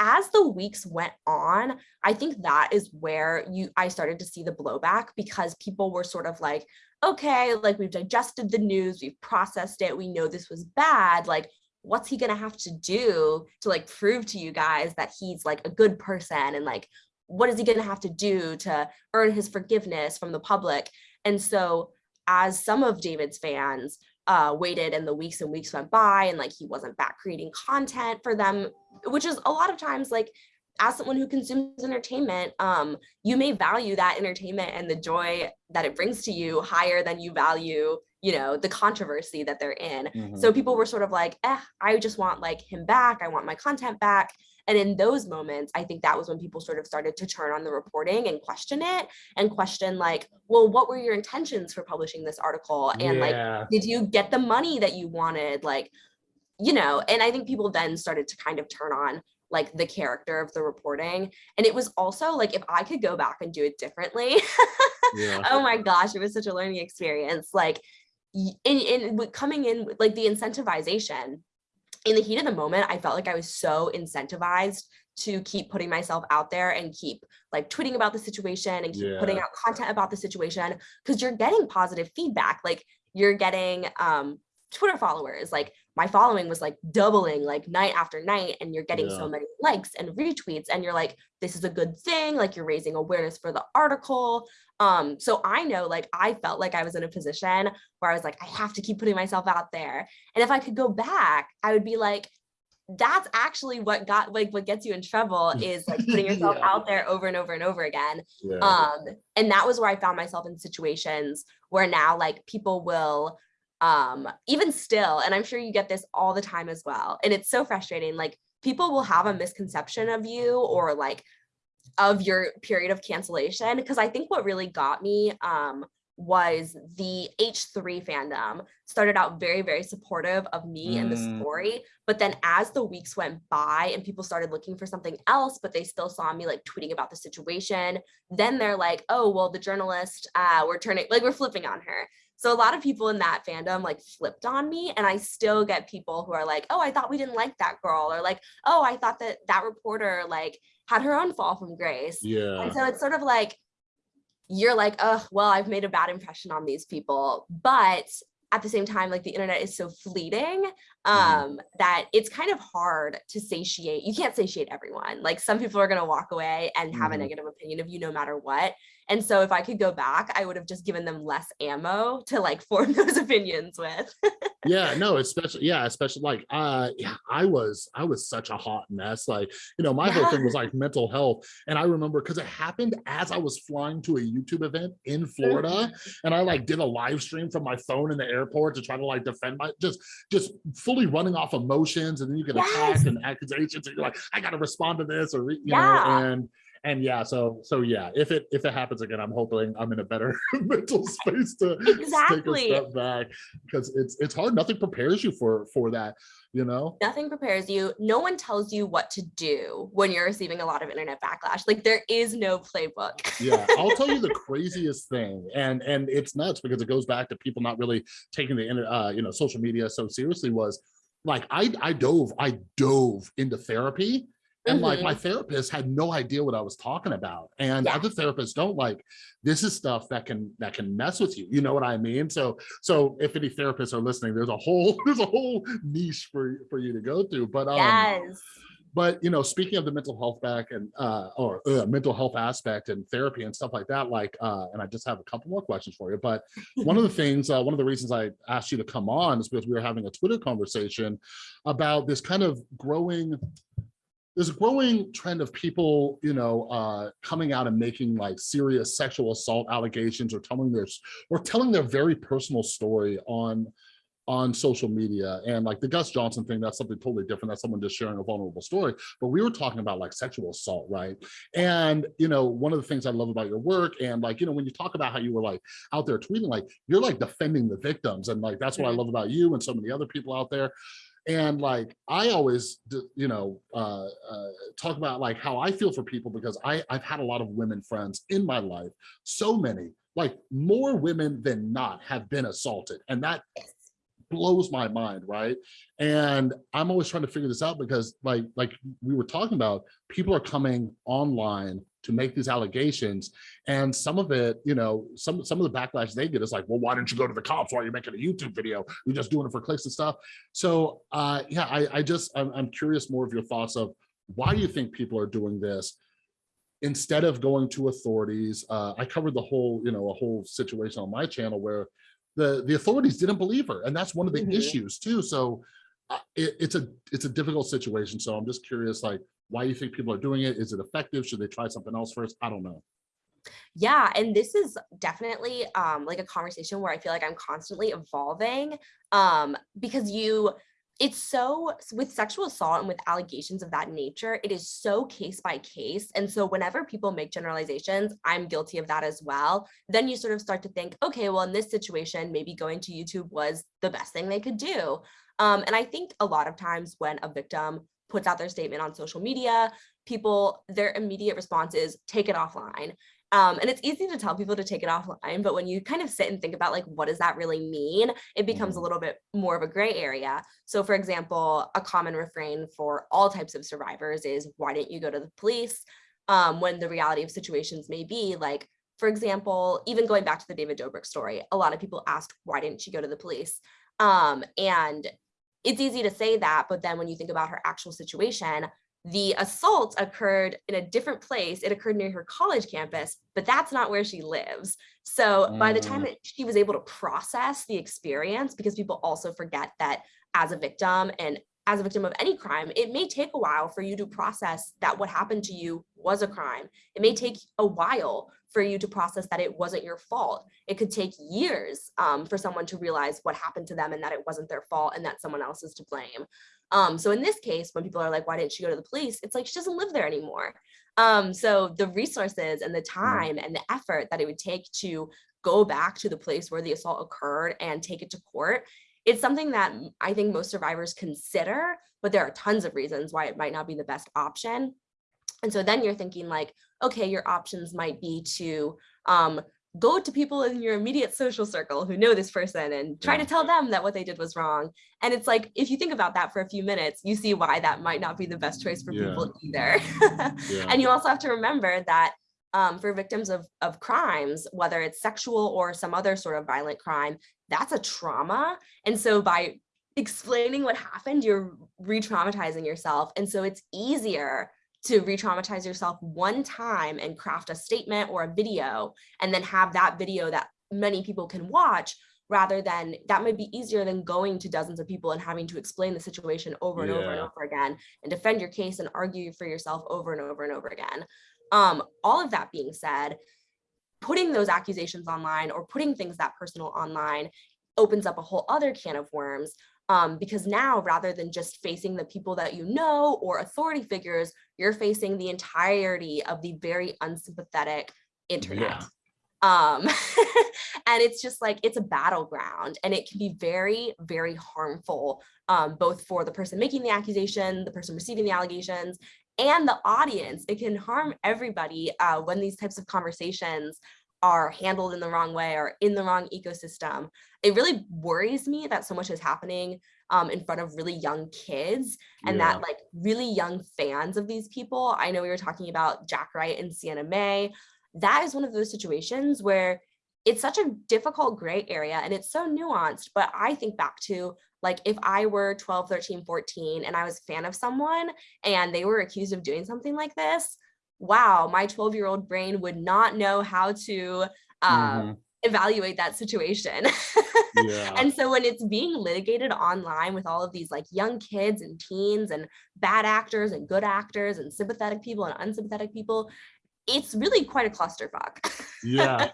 As the weeks went on, I think that is where you I started to see the blowback because people were sort of like, okay, like we've digested the news, we've processed it, we know this was bad, like what's he gonna have to do to like prove to you guys that he's like a good person and like what is he to have to do to earn his forgiveness from the public? And so as some of david's fans uh waited and the weeks and weeks went by and like he wasn't back creating content for them which is a lot of times like as someone who consumes entertainment um you may value that entertainment and the joy that it brings to you higher than you value you know the controversy that they're in Mhm. so people were sort of like, eh, I just want like him back. I want my content back. And in those moments, I think that was when people sort of started to turn on the reporting and question it and question like, well, what were your intentions for publishing this article? And like, did you get the money that you wanted? Like, you know, and I think people then started to kind of turn on like the character of the reporting. And it was also like if I could go back and do it differently, Yeah. [LAUGHS] oh my gosh, it was such a learning experience. Like in, in coming in like the incentivization in the heat of the moment, I felt like I was so incentivized to keep putting myself out there and keep like tweeting about the situation and keep putting out content about the situation because you're getting positive feedback. Like you're getting um Twitter followers. Like my following was like doubling like night after night and you're getting Yeah. so many likes and retweets and you're like this is a good thing like you're raising awareness for the article um so i know like i felt like i was in a position where i was like i have to keep putting myself out there and if i could go back i would be like that's actually what got like what gets you in trouble [LAUGHS] is like putting yourself Yeah. out there over and over and over again Yeah. um and that was where i found myself in situations where now like people will um even still and i'm sure you get this all the time as well and it's so frustrating like people will have a misconception of you or like of your period of cancellation because i think what really got me um was the H3 fandom started out very, very supportive of me and the Mm. story. But then as the weeks went by and people started looking for something else, but they still saw me like tweeting about the situation, then they're like, oh, well, the journalist, uh, we're turning, like, we're flipping on her. So a lot of people in that fandom like flipped on me. And I still get people who are like, oh, I thought we didn't like that girl. Or like, oh, I thought that that reporter like had her own fall from grace. yeah. And so it's sort of like you're like, oh, well, I've made a bad impression on these people. But at the same time, like the internet is so fleeting um, that it's kind of hard to satiate. You can't satiate everyone. Like some people are going to walk away and have a Mhm. negative opinion of you no matter what. And so if I could go back, I would have just given them less ammo to like [LAUGHS] form those opinions with. yeah no especially yeah especially like uh yeah i was i was such a hot mess like you know my whole thing was [LAUGHS] like mental health and i remember because it happened as i was flying to a youtube event in florida and i like did a live stream from my phone in the airport to try to like defend my just just fully running off emotions and then you get Yes. attacked and accusations and you're like i gotta respond to this or you Yeah. know and and yeah so so yeah if it if it happens again i'm hoping i'm in a better [LAUGHS] mental space to Exactly. take a step back because it's it's hard nothing prepares you for for that you know Nothing prepares you. No one tells you what to do when you're receiving a lot of internet backlash. Like there is no playbook. yeah i'll tell you the [LAUGHS] craziest thing and and it's nuts because it goes back to people not really taking the uh you know social media so seriously was like i i dove i dove into therapy and like Mhm. my therapist had no idea what i was talking about and Yeah. other therapists don't like this is stuff that can that can mess with you you know what i mean so so if any therapists are listening there's a whole [LAUGHS] there's a whole niche for for you to go through but um yes. but you know speaking of the mental health back and uh or uh, mental health aspect and therapy and stuff like that like uh and i just have a couple more questions for you but one of the [LAUGHS] things uh, one of the reasons i asked you to come on is because we were having a twitter conversation about this kind of growing there's a growing trend of people, you know, uh, coming out and making like serious sexual assault allegations or telling their or telling their very personal story on on social media and like the Gus Johnson thing, that's something totally different. That's someone just sharing a vulnerable story. But we were talking about like sexual assault, right? And you know, one of the things I love about your work and like, you know, when you talk about how you were like out there tweeting, like you're like defending the victims. And like that's what I Mhm. love about you and so many other people out there. And like I always, you know, uh, uh, talk about like how I feel for people because I I've had a lot of women friends in my life, so many, like more women than not have been assaulted, and that blows my mind, right? And I'm always trying to figure this out because like like we were talking about, people are coming online to make these allegations and some of it, you know, some some of the backlash they get is like, well, why didn't you go to the cops? Why are you making a YouTube video? You're just doing it for clicks and stuff. So uh yeah, I, I just I'm, I'm curious more of your thoughts of why do you think people are doing this? Instead of going to authorities, uh, I covered the whole, you know, a whole situation on my channel where the the authorities didn't believe her and that's one of the Mhm. issues too so uh, it, it's a it's a difficult situation so i'm just curious like why you think people are doing it is it effective should they try something else first i don't know Yeah, and this is definitely um like a conversation where I feel like I'm constantly evolving um because you it's so with sexual assault and with allegations of that nature, it is so case by case. And so whenever people make generalizations, I'm guilty of that as well. Then you sort of start to think, okay, well, in this situation, maybe going to YouTube was the best thing they could do. Um, and I think a lot of times when a victim puts out their statement on social media, people, their immediate response is take it offline. Um, and it's easy to tell people to take it offline, but when you kind of sit and think about like, what does that really mean? It becomes a Mhm. little bit more of a gray area. So for example, a common refrain for all types of survivors is, why didn't you go to the police? Um, when the reality of situations may be like, for example, even going back to the David Dobrik story, a lot of people asked, why didn't she go to the police? Um, and it's easy to say that, but then when you think about her actual situation, the assault occurred in a different place. It occurred near her college campus, but that's not where she lives. So by the time Mm. that she was able to process the experience, because people also forget that as a victim and as a victim of any crime, it may take a while for you to process that what happened to you was a crime. It may take a while for you to process that it wasn't your fault. It could take years um, for someone to realize what happened to them and that it wasn't their fault and that someone else is to blame. Um, so in this case, when people are like, why didn't she go to the police? It's like she doesn't live there anymore. Um, so the resources and the time and the effort that it would take to go back to the place where the assault occurred and take it to court, it's something that I think most survivors consider, but there are tons of reasons why it might not be the best option. And so then you're thinking like, okay, your options might be to um, go to people in your immediate social circle who know this person and try Yeah. to tell them that what they did was wrong. And it's like, if you think about that for a few minutes, you see why that might not be the best choice for people either. [LAUGHS] Yeah. And you also have to remember that um, for victims of, of crimes, whether it's sexual or some other sort of violent crime, that's a trauma. And so by explaining what happened, you're re-traumatizing yourself. And so it's easier to re-traumatize yourself one time and craft a statement or a video and then have that video that many people can watch rather than that might be easier than going to dozens of people and having to explain the situation over and over and over again and defend your case and argue for yourself over and over and over again. Um, all of that being said, putting those accusations online or putting things that personal online opens up a whole other can of worms um, because now rather than just facing the people that you know or authority figures, you're facing the entirety of the very unsympathetic internet. Yeah. Um, [LAUGHS] and it's just like, it's a battleground and it can be very, very harmful, um, both for the person making the accusation, the person receiving the allegations, and the audience. It can harm everybody uh, when these types of conversations are handled in the wrong way or in the wrong ecosystem. It really worries me that so much is happening um, in front of really young kids and Yeah. that like really young fans of these people. I know we were talking about Jack Wright and Sienna Mae. That is one of those situations where it's such a difficult gray area and it's so nuanced. But I think back to like if I were 12, 13, 14 and I was a fan of someone and they were accused of doing something like this, wow, my 12 year old brain would not know how to uh, Mhm. evaluate that situation. [LAUGHS] Yeah. and so when it's being litigated online with all of these like young kids and teens and bad actors and good actors and sympathetic people and unsympathetic people, it's really quite a clusterfuck. yeah.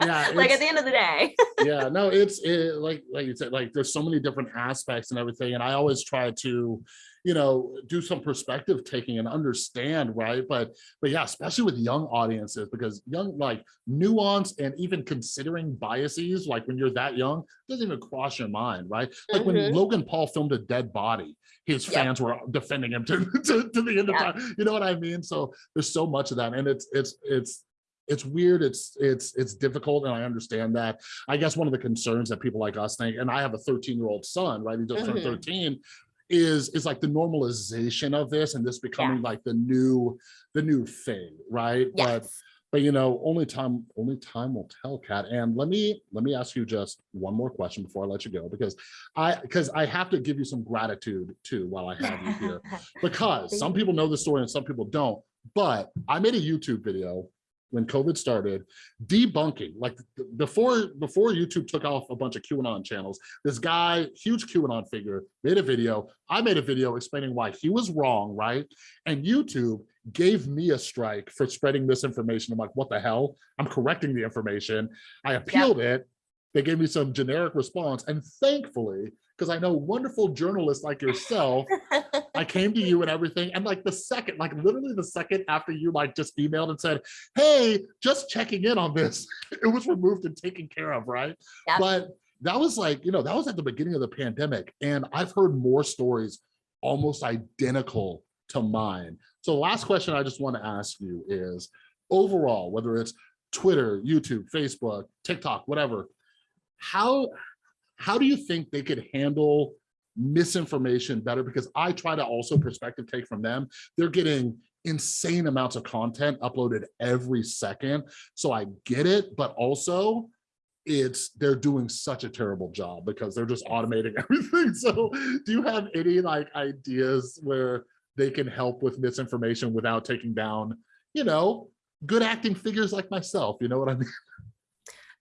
Yeah. [LAUGHS] like at the end of the day. [LAUGHS] yeah no it's it, like like you said like there's so many different aspects and everything and i always try to you know do some perspective taking and understand right but but yeah especially with young audiences because young like nuance and even considering biases like when you're that young doesn't even cross your mind right like when Mhm. logan paul filmed a dead body his Yep. fans were defending him [LAUGHS] to, to, to the end Yeah. of time you know what i mean so there's so much of that and it's it's it's it's weird it's it's it's difficult and i understand that i guess one of the concerns that people like us think and i have a 13 year old son right he just turned Mhm. 13 is is like the normalization of this and this becoming like the new the new thing right but Yes. but you know only time only time will tell kat and let me let me ask you just one more question before i let you go because i because i have to give you some gratitude too while i have you here [LAUGHS] because some people know the story and some people don't. But I made a YouTube video when COVID started, debunking like before before YouTube took off a bunch of QAnon channels. This guy, huge QAnon figure, made a video. I made a video explaining why he was wrong, right? And YouTube gave me a strike for spreading misinformation. I'm like, what the hell? I'm correcting the information. I appealed it. They gave me some generic response, and thankfully, because I know wonderful journalists like yourself I [LAUGHS] came to you and everything. And like the second, like literally the second after you like just emailed and said, Hey, just checking in on this, [LAUGHS] it was removed and taken care of, right? Yep. But that was like, you know, that was at the beginning of the pandemic. And I've heard more stories almost identical to mine. So the last question I just want to ask you is overall, whether it's Twitter, YouTube, Facebook, TikTok, whatever, how how do you think they could handle misinformation better? Because I try to also perspective take from them. They're getting insane amounts of content uploaded every second. So I get it, but also it's they're doing such a terrible job because they're just automating [LAUGHS] everything. So do you have any like ideas where they can help with misinformation without taking down, you know, good acting figures like myself? You know what I mean? [LAUGHS]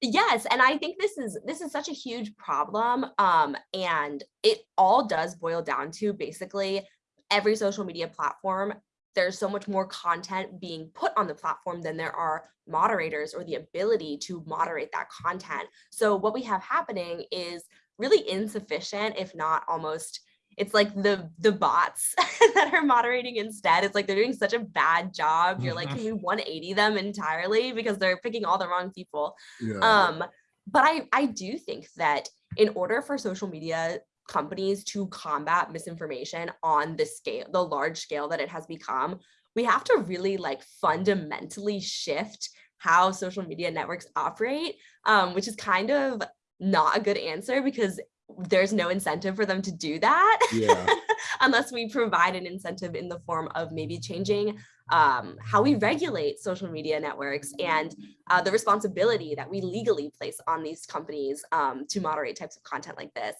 Yes, and I think this is this is such a huge problem. Um, and it all does boil down to basically every social media platform. There's so much more content being put on the platform than there are moderators or the ability to moderate that content. So what we have happening is really insufficient, if not almost it's like the the bots [LAUGHS] that are moderating instead. It's like they're doing such a bad job. You're like, can we 180 them entirely because they're picking all the wrong people. Yeah. Um, but I I do think that in order for social media companies to combat misinformation on the scale, the large scale that it has become, we have to really like fundamentally shift how social media networks operate, um, which is kind of not a good answer because there's no incentive for them to do that Yeah. [LAUGHS] unless we provide an incentive in the form of maybe changing um, how we regulate social media networks and uh, the responsibility that we legally place on these companies um, to moderate types of content like this.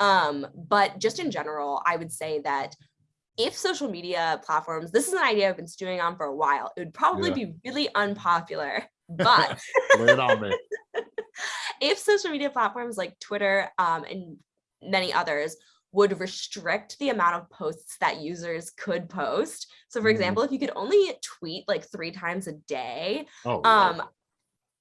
Um, but just in general, I would say that if social media platforms, this is an idea I've been stewing on for a while, it would probably Yeah. be really unpopular, but [LAUGHS] Lay it on [LAUGHS] me. [LAUGHS] if social media platforms like Twitter um, and many others would restrict the amount of posts that users could post. So for Mhm. example, if you could only tweet like three times a day, Oh, um,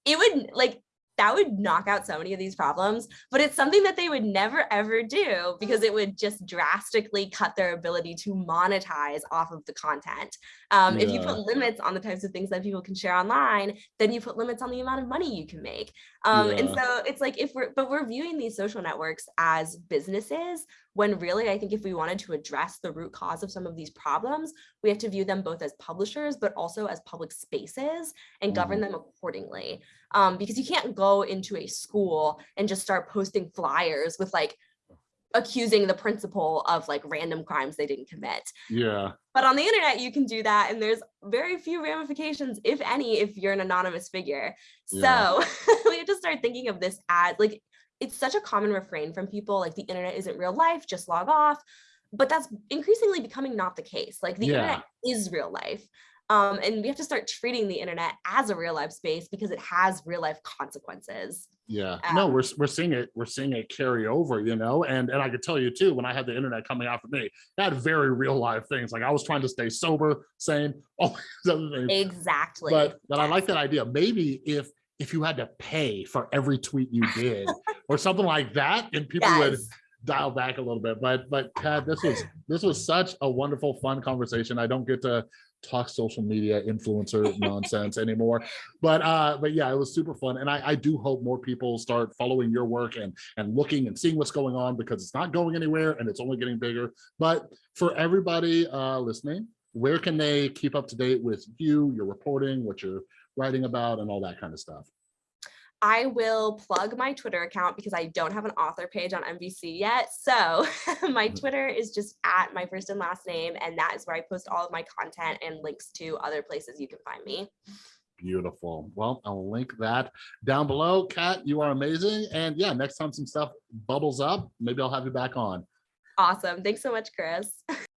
it would like that would knock out so many of these problems, but it's something that they would never ever do because it would just drastically cut their ability to monetize off of the content. Um, If you put limits on the types of things that people can share online, then you put limits on the amount of money you can make. Um, and so it's like if we're, but we're viewing these social networks as businesses when really I think if we wanted to address the root cause of some of these problems, we have to view them both as publishers, but also as public spaces and govern them accordingly. Um, because you can't go into a school and just start posting flyers with like accusing the principal of like random crimes they didn't commit. yeah. But on the internet, you can do that. And there's very few ramifications, if any, if you're an anonymous figure. Yeah. So [LAUGHS] we have to start thinking of this as like, it's such a common refrain from people like the internet isn't real life, just log off. But that's increasingly becoming not the case. Like the Yeah. internet is real life. Um, and we have to start treating the internet as a real life space because it has real life consequences. Yeah, no, Um, we're we're seeing it. We're seeing it carry over, you know, and and I could tell you too. When I had the internet coming out for me, I had very real life things. Like I was trying to stay sober, sane, [LAUGHS] all these other things. Exactly. But but I like that idea. Maybe if if you had to pay for every tweet you did, [LAUGHS] or something like that, and people would dial back a little bit. But but Kat, this was this was such a wonderful, fun conversation. I don't get to talk social media influencer nonsense anymore. But uh, but yeah, it was super fun. And I, I do hope more people start following your work and and looking and seeing what's going on because it's not going anywhere and it's only getting bigger. But for everybody uh listening, where can they keep up to date with you, your reporting, what you're writing about, and all that kind of stuff? I will plug my Twitter account because I don't have an author page on NBC yet. So [LAUGHS] my Mhm. Twitter is just at my first and last name. And that is where I post all of my content and links to other places you can find me. Beautiful. Well, I'll link that down below. Kat, you are amazing. And yeah, next time some stuff bubbles up, maybe I'll have you back on. Awesome. Thanks so much, Chris. [LAUGHS]